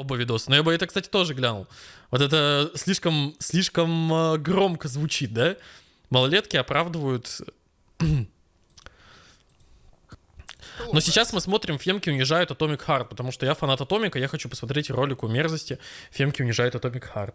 оба видоса. Но я бы это, кстати, тоже глянул. Вот это слишком, слишком э, громко звучит, да? Малолетки оправдывают... Но сейчас мы смотрим «Фемки унижают Atomic Heart», потому что я фанат Атомика, я хочу посмотреть ролик о мерзости «Фемки унижают Atomic Heart».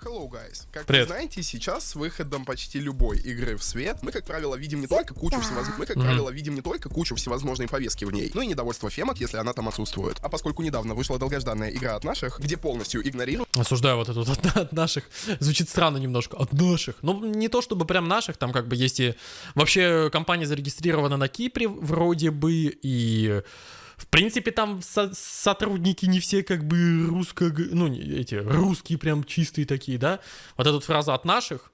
Hello, guys. Как Привет. вы знаете, сейчас с выходом почти любой игры в свет мы, как правило, видим не только кучу всевозможных... Мы, как правило, видим не только кучу всевозможной повестки в ней, но и недовольство фемок, если она там отсутствует. А поскольку недавно вышла долгожданная игра от наших, где полностью игнорируют Осуждаю вот это вот от, от наших. Звучит странно немножко. От наших. Ну, не то чтобы прям наших, там как бы есть и... Вообще компания зарегистрирована на Кипре вроде бы, и... В принципе, там со- сотрудники не все как бы русско... Ну, эти русские прям чистые такие, да? Вот эта фраза от наших.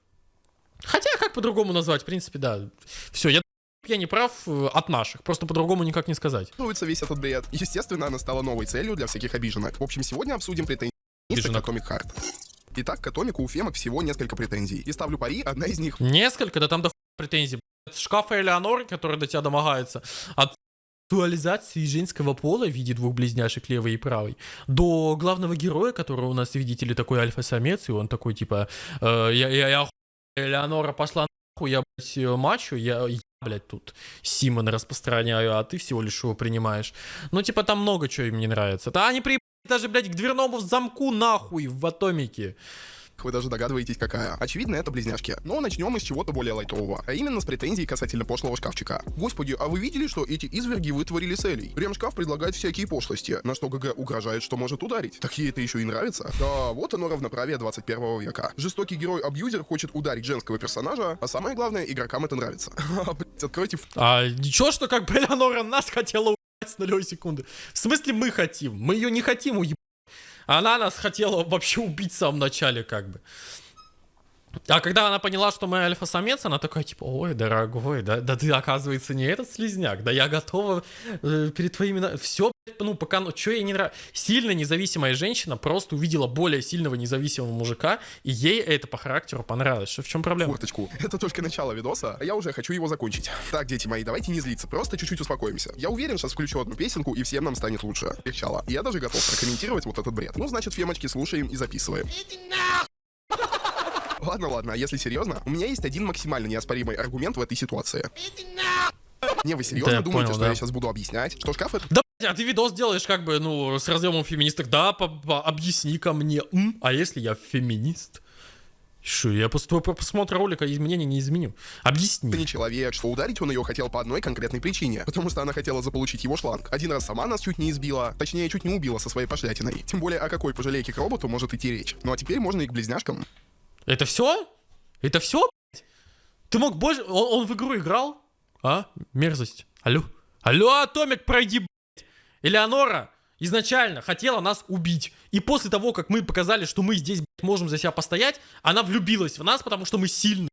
Хотя, как по-другому назвать? В принципе, да. Все, я, я не прав э, от наших. Просто по-другому никак не сказать. Весь этот бред. Естественно, она стала новой целью для всяких обиженок. В общем, сегодня обсудим претензии к. Atomic Heart. Итак, к Атомику у фемок всего несколько претензий. И ставлю пари, одна из них Несколько, да там до претензий. От шкафа Элеоноры, который до тебя домогается, от сексуализации женского пола в виде двух близняшек левой и правой, до главного героя, который у нас, видите ли, такой альфа-самец, и он такой, типа, э, я, я, я Элеонора пошла нахуй, я, блядь, э, мачо, я, я, блядь, тут Симон распространяю, а ты всего лишь его принимаешь. Ну, типа, там много чего им не нравится. Да они приебались даже, блядь, к дверному замку нахуй в атомике. Вы даже догадываетесь, какая. Очевидно, это близняшки. Но начнем мы с чего-то более лайтового. А именно с претензий касательно пошлого шкафчика. Господи, а вы видели, что эти изверги вытворили с Элей? Ремшкаф предлагает всякие пошлости, на что ГГ угрожает, что может ударить. Так ей это еще и нравится? Да, вот оно равноправие 21 века. Жестокий герой-абьюзер хочет ударить женского персонажа, а самое главное, игрокам это нравится. А, откройте А ничего, что как бы Элеонора нас хотела с нулевой секунды. В смысле мы хотим? Мы ее не хотим уебать. Она нас хотела вообще убить в самом начале, как бы. А когда она поняла, что мы альфа-самец, она такая, типа, ой, дорогой, да, да ты, оказывается, не этот слизняк, да я готова э, перед твоими... Все, ну, пока, ну, что ей не нравится. Сильно независимая женщина просто увидела более сильного независимого мужика, и ей это по характеру понравилось. Что, в чем проблема? форточку. Это только начало видоса, а я уже хочу его закончить. Так, дети мои, давайте не злиться, просто чуть-чуть успокоимся. Я уверен, сейчас включу одну песенку, и всем нам станет лучше. Легчало. Я даже готов прокомментировать вот этот бред. Ну, значит, фемочки, слушаем и записываем. Ладно, ладно, а если серьезно, у меня есть один максимально неоспоримый аргумент в этой ситуации. Не, вы серьезно Да думаете, понял, что да. я сейчас буду объяснять, что шкаф это Да, а ты видос делаешь как бы, ну, с разъемом феминисток. Да, по- по- объясни ко мне. М? А если я феминист? Что, я после твоего просмотра ролика изменений не изменю. Объясни. не человек, что ударить он ее хотел по одной конкретной причине. Потому что она хотела заполучить его шланг. Один раз сама нас чуть не избила, точнее, чуть не убила со своей пошлятиной. Тем более, о какой пожалейке к роботу может идти речь. Ну а теперь можно и к близняшкам. Это все? Это все, Ты мог больше... Он, он в игру играл? А? Мерзость. Алло? Алло, Атомик, пройди. Элеонора изначально хотела нас убить. И после того, как мы показали, что мы здесь, можем за себя постоять, она влюбилась в нас, потому что мы сильны.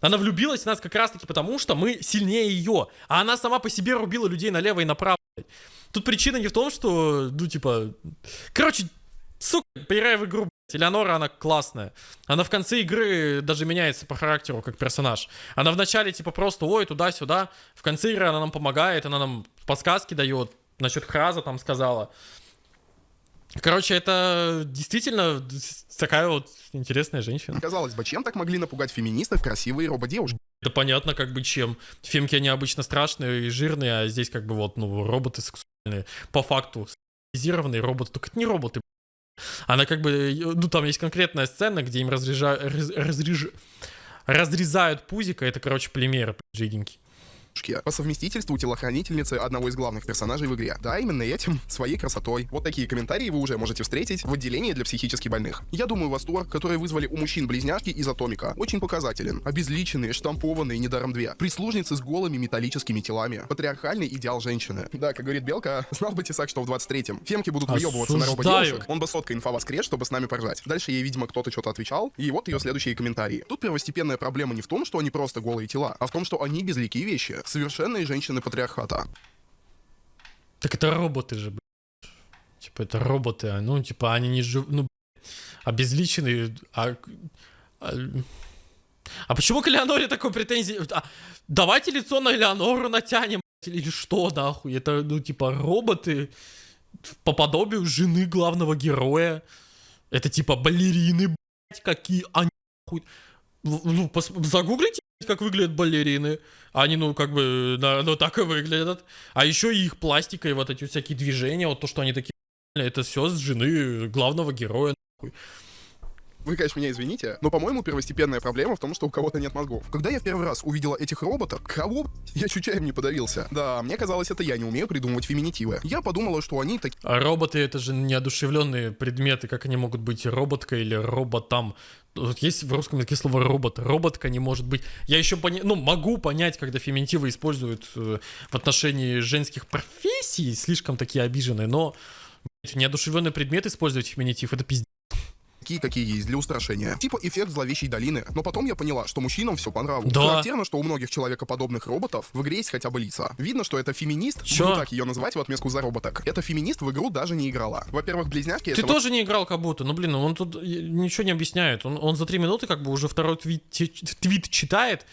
Она влюбилась в нас как раз-таки потому, что мы сильнее ее. А она сама по себе рубила людей налево и направо. Тут причина не в том, что, ну, типа... Короче, сука, поиграй в игру. Элеонора, она классная. Она в конце игры даже меняется по характеру, как персонаж. Она в начале, типа, просто, ой, туда-сюда. В конце игры она нам помогает, она нам подсказки дает. Насчет Храза там сказала. Короче, это действительно такая вот интересная женщина. Казалось бы, чем так могли напугать феминистов красивые рободевушки? Это понятно, как бы чем. Фемки, они обычно страшные и жирные, а здесь как бы вот, ну, роботы сексуальные. По факту, сексуализированные роботы. Только это не роботы. Она как бы, ну, там есть конкретная сцена, где им разрежа... раз- разреж- разрезают пузико. Это, короче, полимеры, б***ь, жиденькие. По совместительству телохранительницы одного из главных персонажей в игре. Да, именно этим, своей красотой. Вот такие комментарии вы уже можете встретить в отделении для психически больных. Я думаю, восторг, который вызвали у мужчин близняшки из Атомика, очень показателен. Обезличенные, штампованные, недаром две. Прислужницы с голыми металлическими телами. Патриархальный идеал женщины. Да, как говорит Белка, знал бы Тесак, что в 23-м фемки будут выебываться на рободевушек. Он бы сотка инфа воскрес, чтобы с нами поржать. Дальше ей, видимо, кто-то что-то отвечал, и вот ее следующие комментарии. Тут первостепенная проблема не в том, что они просто голые тела, а в том, что они безликие вещи. Совершенные женщины патриархата. Так это роботы же, блядь. Типа, это роботы, а, ну, типа, они не жив... Ну, обезличенные, а... А, а почему к Элеоноре такой претензии? А, давайте лицо на Элеонору натянем, или что, нахуй? Это, ну, типа, роботы... по подобию жены главного героя. Это типа балерины, блядь, какие они хуй. Ну, пос- загуглите, как выглядят балерины. Они, ну, как бы, да, ну, так и выглядят. А еще и их пластика и вот эти всякие движения, вот то, что они такие, это все с жены главного героя. нахуй. Вы, конечно, меня извините, но, по-моему, первостепенная проблема в том, что у кого-то нет мозгов. Когда я в первый раз увидела этих роботов, кого, я чуть чаем не подавился. Да, мне казалось, это я не умею придумывать феминитивы. Я подумала, что они такие А роботы это же неодушевленные предметы, как они могут быть роботка или роботом. Вот есть в русском языке слово робот. Роботка не может быть. Я еще поня... ну, могу понять, когда феминитивы используют э, в отношении женских профессий, слишком такие обиженные, но неодушевленный предмет использовать феминитив, это пиздец. Такие, какие есть для устрашения. Типа эффект зловещей долины. Но потом я поняла, что мужчинам все по нраву. Да. Характерно, что у многих человекоподобных роботов в игре есть хотя бы лица. Видно, что это феминист, Чё? буду так ее называть в отместку за роботок. Это феминист в игру даже не играла. Во-первых, близняшки Ты тоже не играл как будто, ну блин, он тут э, ничего не объясняет. Он, он за три минуты как бы уже второй твит, твит читает,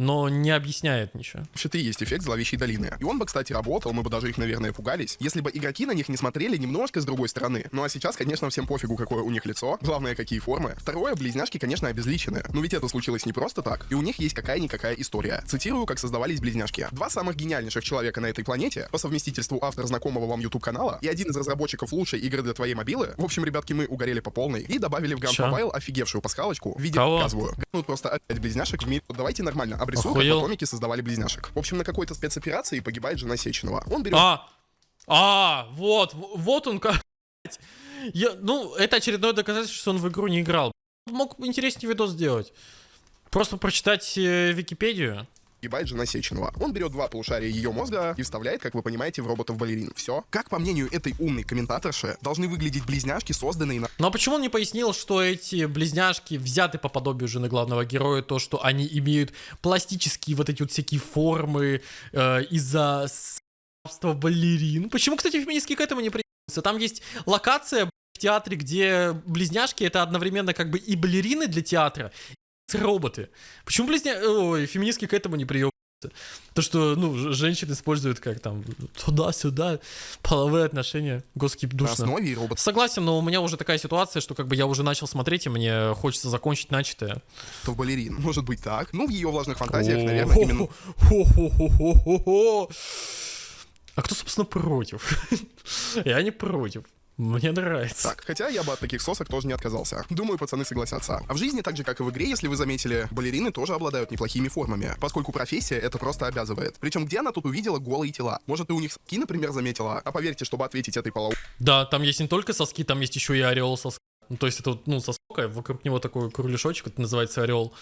но не объясняет ничего. и есть эффект зловещей долины. И он бы, кстати, работал, мы бы даже их, наверное, пугались, если бы игроки на них не смотрели немножко с другой стороны. Ну а сейчас, конечно, всем пофигу, какое у них лицо, главное, какие формы. Второе, близняшки, конечно, обезличены. Но ведь это случилось не просто так, и у них есть какая-никакая история. Цитирую, как создавались близняшки. Два самых гениальнейших человека на этой планете, по совместительству автор знакомого вам YouTube канала и один из разработчиков лучшей игры для твоей мобилы. В общем, ребятки, мы угорели по полной и добавили в Чё? Mobile офигевшую пасхалочку в виде Кого? показываю. Ну просто опять близняшек в мире. Давайте нормально обрисуем, как Охуел. атомики создавали близняшек. В общем, на какой-то спецоперации погибает жена Сеченова. Он берет А, а, вот, вот он как. Я, ну, это очередное доказательство, что он в игру не играл. Мог интереснее видос сделать. Просто прочитать э, Википедию. Погибает жена Сеченова. Он берет два полушария ее мозга и вставляет, как вы понимаете, в роботов-балерин. Все. Как по мнению этой умной комментаторши, должны выглядеть близняшки, созданные на Ну почему он не пояснил, что эти близняшки взяты по подобию жены главного героя, то, что они имеют пластические вот эти вот всякие формы э, из-за рабства балерин? Почему, кстати, феминистки к этому не приебутся? Там есть локация в театре, где близняшки это одновременно как бы и балерины для театра, роботы. Почему близня... Ой, феминистки к этому не приебутся? То, что, ну, женщин используют как там туда-сюда, половые отношения. Господи, на душно. основе роботов Согласен, но у меня уже такая ситуация, что как бы я уже начал смотреть, и мне хочется закончить начатое. балерин. Может быть так. Ну, в ее влажных фантазиях, наверное, именно. А кто, собственно, против? Я не против. Мне нравится. так. Хотя я бы от таких сосок тоже не отказался. Думаю, пацаны согласятся. А в жизни, так же как и в игре, если вы заметили, балерины тоже обладают неплохими формами, поскольку профессия это просто обязывает. Причем где она тут увидела голые тела? Может, ты у них ски, например, заметила? А поверьте, чтобы ответить этой полоу Да, там есть не только соски, там есть еще и ореол соска. Ну, то есть это вот, ну, сосок, а вокруг него такой кругляшочек, это называется ореол.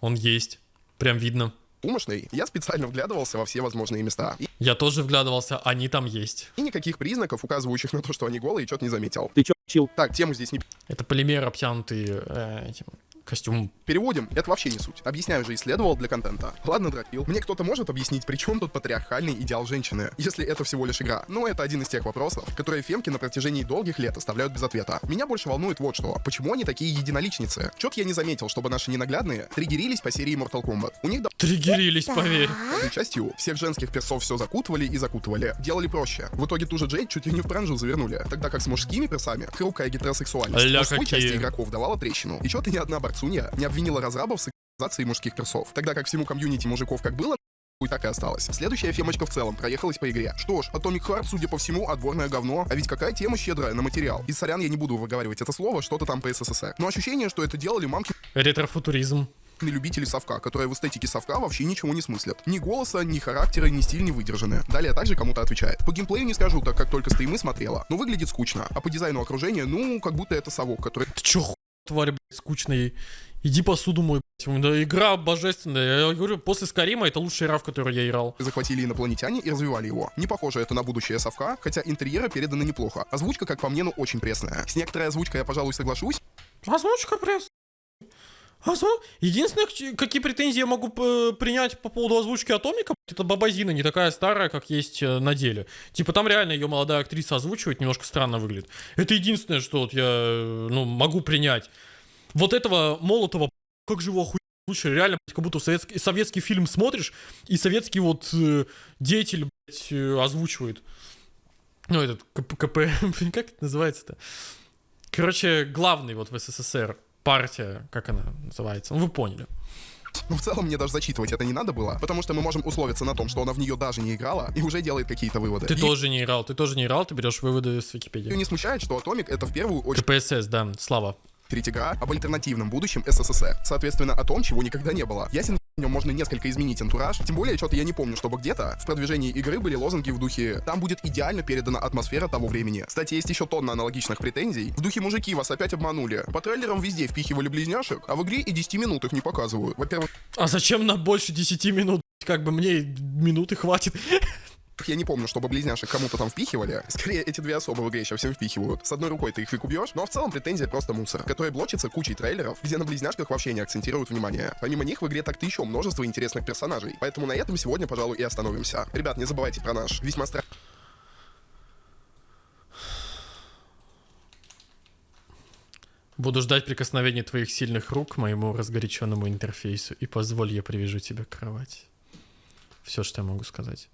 Он есть. Прям видно. Умышной, я специально вглядывался во все возможные места. Я тоже вглядывался, они там есть. и никаких признаков, указывающих на то, что они голые, что-то не заметил. Ты чё, чил? Так, тему здесь не Это полимер, обтянутый э, этим костюмом. переводим. Это вообще не суть. Объясняю же, исследовал для контента. Ладно, дропил. Мне кто-то может объяснить, при чем тут патриархальный идеал женщины, если это всего лишь игра? Ну, это один из тех вопросов, которые фемки на протяжении долгих лет оставляют без ответа. Меня больше волнует вот что. Почему они такие единоличницы? Чё-то я не заметил, чтобы наши ненаглядные триггерились по серии Mortal Kombat. У них Триггерились, поверь. Частью всех женских персов все закутывали и закутывали. Делали проще. В итоге ту же Джейд чуть ли не в бранжу завернули. Тогда как с мужскими персами хрупкая гетеросексуальность Ля мужской какие. части игроков давала трещину. И что-то ни одна борцунья не обвинила разрабов в сексуализации мужских персов. Тогда как всему комьюнити мужиков как было, и так и осталось. Следующая фемочка в целом проехалась по игре. Что ж, Atomic Heart, судя по всему, отборное говно. А ведь какая тема щедрая на материал. И сорян, я не буду выговаривать это слово, что-то там по СССР. Но ощущение, что это делали мамки Ретрофутуризм. любители совка, которые в эстетике совка вообще ничего не смыслят. Ни голоса, ни характера, ни стиль не выдержаны. Далее также кому-то отвечает. По геймплею не скажу, так как только стримы смотрела, но выглядит скучно. А по дизайну окружения, ну, как будто это совок, который Ты чё, тварь, блядь, скучный? Иди посуду мой, блядь. Да, игра божественная. Я говорю, после Скарима это лучшая игра, в которую я играл. захватили инопланетяне и развивали его. Не похоже это на будущее совка, хотя интерьеры переданы неплохо. Озвучка, как по мне, ну очень пресная. С некоторой озвучкой я, пожалуй, соглашусь, Озвучка пресс. Озву- Единственное, какие претензии я могу э, принять по поводу озвучки Атомика, это Бабазина не такая старая, как есть э, на деле. Типа там реально ее молодая актриса озвучивает, немножко странно выглядит. Это единственное, что вот я, э, ну, могу принять. Вот этого Молотова, как же его охуенно озвучили, реально, как будто советский, советский фильм смотришь, и советский вот э, деятель, блядь, озвучивает. Ну, этот КП, как это называется-то? Короче, главный вот в СССР партия, как она называется? Ну, вы поняли. Ну, в целом, мне даже зачитывать это не надо было, потому что мы можем условиться на том, что она в нее даже не играла и уже делает какие-то выводы. Ты И тоже не играл, ты тоже не играл, ты берешь выводы с Ее Википедии. не смущает, что Атомик это в первую очередь КПСС, да, слава. игра об альтернативном будущем СССР. Соответственно, о том, чего никогда не было. Ясен, в нем можно несколько изменить антураж, тем более, что-то я не помню, чтобы где-то в продвижении игры были лозунги в духе «Там будет идеально передана атмосфера того времени». Кстати, есть еще тонна аналогичных претензий. В духе «Мужики, вас опять обманули». По трейлерам везде впихивали близняшек, а в игре и 10 минут их не показывают. Во-первых, А зачем нам больше 10 минут? Как бы мне минуты хватит. я не помню, чтобы близняшек кому-то там впихивали. Скорее, эти две особы в игре еще всем впихивают. С одной рукой ты их фиг убьешь, но в целом претензия просто мусор, который блочится кучей трейлеров, где на близняшках вообще не акцентируют внимание. Помимо них в игре так-то еще множество интересных персонажей. Поэтому на этом сегодня, пожалуй, и остановимся. Ребят, не забывайте про наш весьма стра... Буду ждать прикосновения твоих сильных рук к моему разгоряченному интерфейсу и позволь, я привяжу тебя к кровати. Все, что я могу сказать.